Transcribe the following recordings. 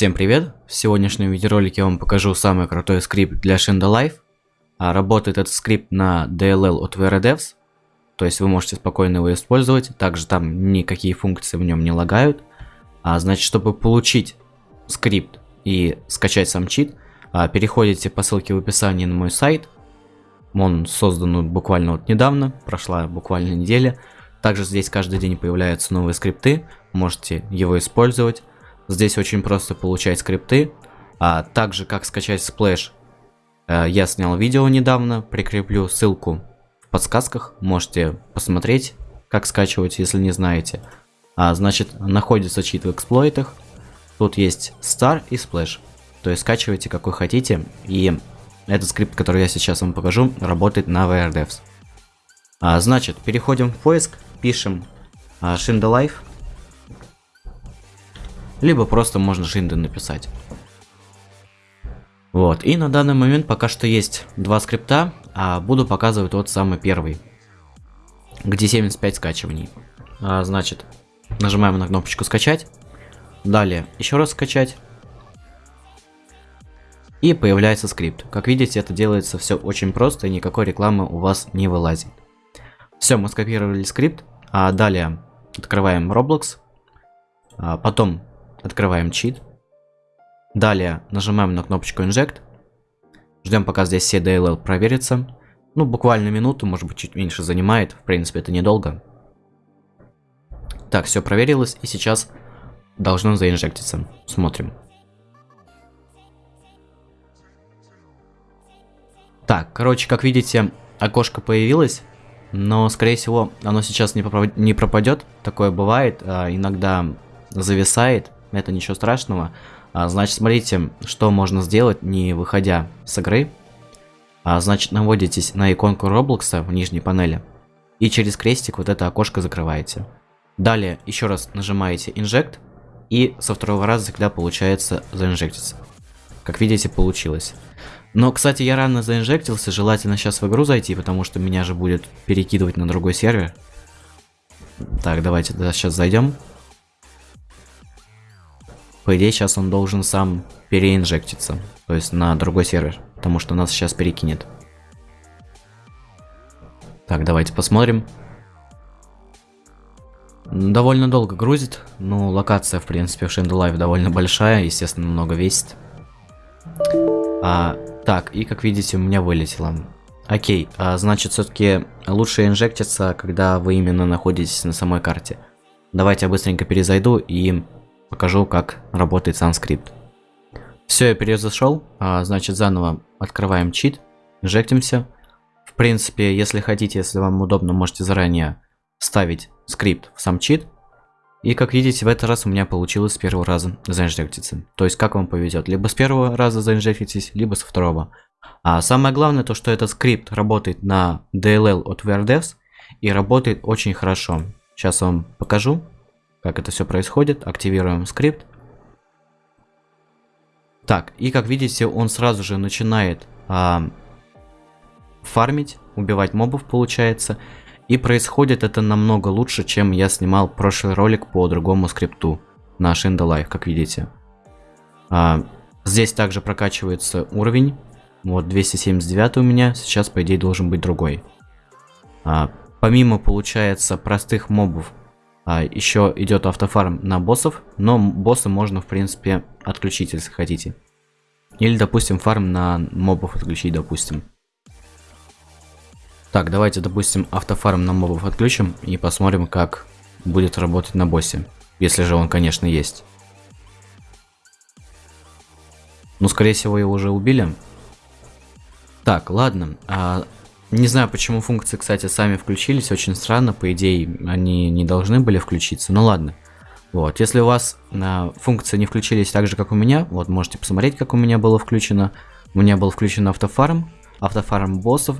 Всем привет! В сегодняшнем видеоролике я вам покажу самый крутой скрипт для Shinda Life. А, работает этот скрипт на DLL от VRDevs, то есть вы можете спокойно его использовать, также там никакие функции в нем не лагают. А, значит, чтобы получить скрипт и скачать сам чит, а, переходите по ссылке в описании на мой сайт. Он создан буквально вот недавно, прошла буквально неделя. Также здесь каждый день появляются новые скрипты, можете его использовать. Здесь очень просто получать скрипты. А также как скачать Splash, э, я снял видео недавно, прикреплю ссылку в подсказках, можете посмотреть, как скачивать, если не знаете. А, значит, находится чит в эксплойтах. Тут есть Star и Splash. То есть скачивайте какой хотите. И этот скрипт, который я сейчас вам покажу, работает на VRDevs. А, значит, переходим в поиск, пишем а, Shinda Life либо просто можно шинды написать. Вот, и на данный момент пока что есть два скрипта, а буду показывать тот самый первый, где 75 скачиваний. А, значит, нажимаем на кнопочку скачать, далее еще раз скачать, и появляется скрипт. Как видите, это делается все очень просто, и никакой рекламы у вас не вылазит. Все, мы скопировали скрипт, а далее открываем Roblox, а потом Открываем чит. Далее нажимаем на кнопочку Inject. Ждем, пока здесь все DLL проверится. Ну, буквально минуту, может быть, чуть меньше занимает. В принципе, это недолго. Так, все проверилось, и сейчас должно заинжектиться. Смотрим. Так, короче, как видите, окошко появилось, но, скорее всего, оно сейчас не, пропадет. Такое бывает, а иногда зависает это ничего страшного. А, значит, смотрите, что можно сделать, не выходя с игры. А, значит, наводитесь на иконку Роблокса в нижней панели. И через крестик вот это окошко закрываете. Далее еще раз нажимаете Inject. И со второго раза всегда получается заинжектиться. Как видите, получилось. Но, кстати, я рано заинжектился, желательно сейчас в игру зайти, потому что меня же будет перекидывать на другой сервер. Так, давайте да, сейчас зайдем. По идее, сейчас он должен сам переинжектиться. То есть на другой сервер. Потому что нас сейчас перекинет. Так, давайте посмотрим. Довольно долго грузит. Ну, локация, в принципе, в Life довольно большая. Естественно, много весит. А, так, и как видите, у меня вылетело. Окей, а, значит, все-таки лучше инжектиться, когда вы именно находитесь на самой карте. Давайте я быстренько перезайду и покажу, как работает сам скрипт. Все, я перезашел, а, значит заново открываем чит, инжектимся. В принципе, если хотите, если вам удобно, можете заранее ставить скрипт в сам чит. И как видите, в этот раз у меня получилось с первого раза заинжектиться. То есть, как вам повезет, либо с первого раза заинжектитесь, либо со второго. А самое главное, то что этот скрипт работает на DLL от VRDevs и работает очень хорошо. Сейчас вам покажу как это все происходит. Активируем скрипт. Так, и как видите, он сразу же начинает а, фармить, убивать мобов, получается. И происходит это намного лучше, чем я снимал прошлый ролик по другому скрипту на Shinda Life, как видите. А, здесь также прокачивается уровень. Вот 279 у меня, сейчас по идее должен быть другой. А, помимо, получается, простых мобов, а, еще идет автофарм на боссов, но босса можно, в принципе, отключить, если хотите. Или, допустим, фарм на мобов отключить, допустим. Так, давайте, допустим, автофарм на мобов отключим и посмотрим, как будет работать на боссе. Если же он, конечно, есть. Ну, скорее всего, его уже убили. Так, ладно. А, не знаю, почему функции, кстати, сами включились. Очень странно. По идее, они не должны были включиться. Ну ладно. Вот, если у вас э, функции не включились так же, как у меня, вот можете посмотреть, как у меня было включено. У меня был включен автофарм, автофарм боссов,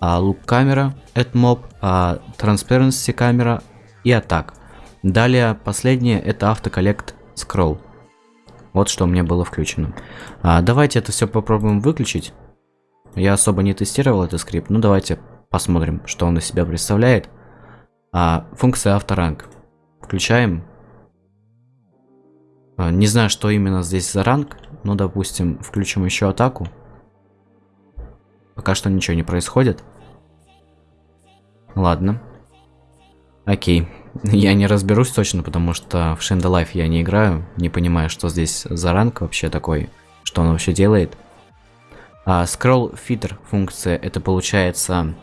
а, лук камера, AdMob, а, Transparency камера и атак. Далее последнее это автоколлект скролл. Вот что у меня было включено. А, давайте это все попробуем выключить. Я особо не тестировал этот скрипт, ну давайте посмотрим, что он из себя представляет. А, функция авторанг. Включаем. А, не знаю, что именно здесь за ранг. Но, допустим, включим еще атаку. Пока что ничего не происходит. Ладно. Окей. Я не разберусь точно, потому что в Shinda Life я не играю. Не понимаю, что здесь за ранг вообще такой. Что он вообще делает. А, scroll Feeder функция, это получается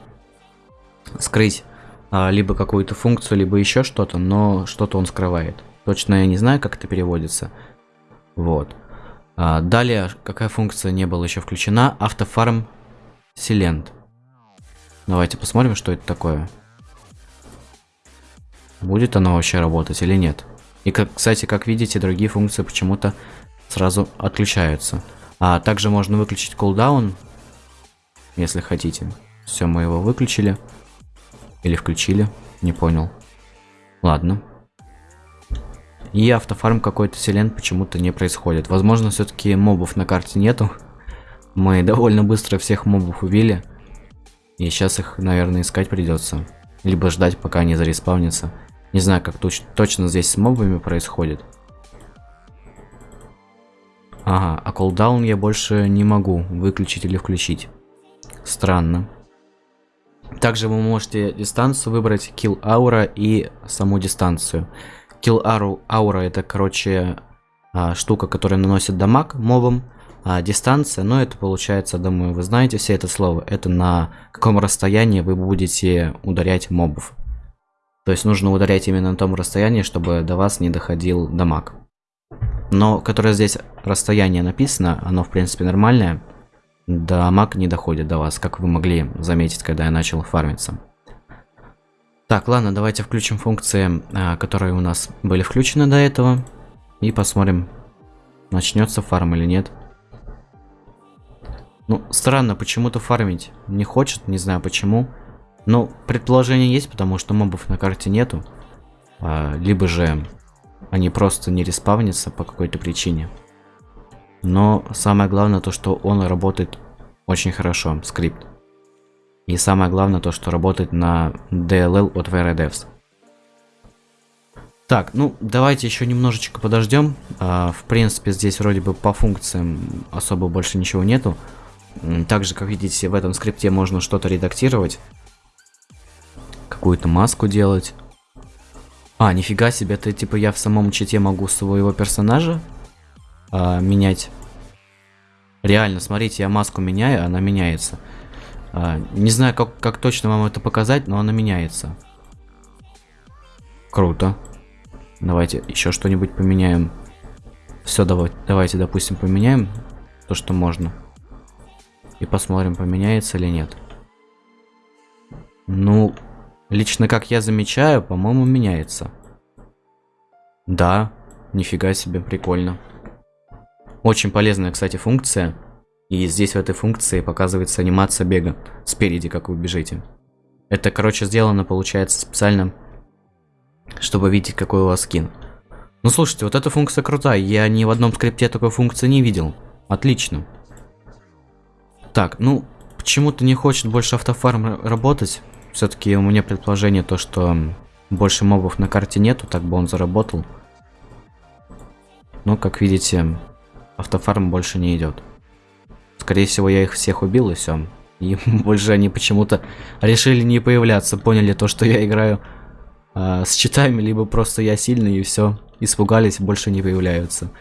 скрыть а, либо какую-то функцию, либо еще что-то, но что-то он скрывает. Точно я не знаю, как это переводится. Вот. А, далее, какая функция не была еще включена? Автофарм Silent. Давайте посмотрим, что это такое. Будет оно вообще работать или нет. И, как, кстати, как видите, другие функции почему-то сразу отключаются. А также можно выключить кулдаун, если хотите. Все, мы его выключили. Или включили, не понял. Ладно. И автофарм какой-то селен почему-то не происходит. Возможно, все-таки мобов на карте нету. Мы довольно быстро всех мобов убили. И сейчас их, наверное, искать придется. Либо ждать, пока они зареспавнятся. Не знаю, как точ точно здесь с мобами происходит. Ага, а колдаун я больше не могу выключить или включить. Странно. Также вы можете дистанцию выбрать kill aura и саму дистанцию. Kill aura, aura это, короче, а, штука, которая наносит дамаг мобам. А дистанция, но ну, это получается, думаю, вы знаете все это слово. Это на каком расстоянии вы будете ударять мобов. То есть нужно ударять именно на том расстоянии, чтобы до вас не доходил дамаг. Но, которое здесь расстояние написано, оно в принципе нормальное. Дамаг не доходит до вас, как вы могли заметить, когда я начал фармиться. Так, ладно, давайте включим функции, а, которые у нас были включены до этого. И посмотрим, начнется фарм или нет. Ну, странно, почему-то фармить не хочет, не знаю почему. Но предположение есть, потому что мобов на карте нету. А, либо же они просто не респавнятся по какой-то причине. Но самое главное то, что он работает очень хорошо, скрипт. И самое главное то, что работает на DLL от VRDevs. Так, ну давайте еще немножечко подождем. А, в принципе, здесь вроде бы по функциям особо больше ничего нету. Также, как видите, в этом скрипте можно что-то редактировать. Какую-то маску делать. А, нифига себе, это типа я в самом чите могу своего персонажа а, менять. Реально, смотрите, я маску меняю, она меняется. А, не знаю, как, как точно вам это показать, но она меняется. Круто. Давайте еще что-нибудь поменяем. Все, давай, давайте, допустим, поменяем то, что можно. И посмотрим, поменяется или нет. Ну, лично как я замечаю, по-моему, меняется. Да, нифига себе, прикольно. Очень полезная, кстати, функция. И здесь в этой функции показывается анимация бега спереди, как вы бежите. Это, короче, сделано, получается, специально, чтобы видеть, какой у вас скин. Ну, слушайте, вот эта функция крутая. Я ни в одном скрипте такой функции не видел. Отлично. Так, ну, почему-то не хочет больше автофарм работать. Все-таки у меня предположение то, что больше мобов на карте нету, так бы он заработал. Но, как видите, автофарм больше не идет. Скорее всего, я их всех убил и все. И больше они почему-то решили не появляться, поняли то, что я играю э, с читами, либо просто я сильный и все. Испугались, больше не появляются.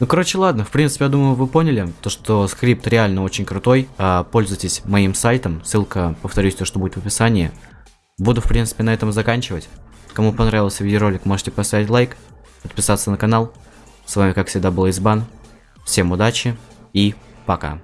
Ну, короче, ладно, в принципе, я думаю, вы поняли, то, что скрипт реально очень крутой. А, пользуйтесь моим сайтом, ссылка, повторюсь, то, что будет в описании. Буду, в принципе, на этом заканчивать. Кому понравился видеоролик, можете поставить лайк, подписаться на канал. С вами, как всегда, был Избан. Всем удачи и пока.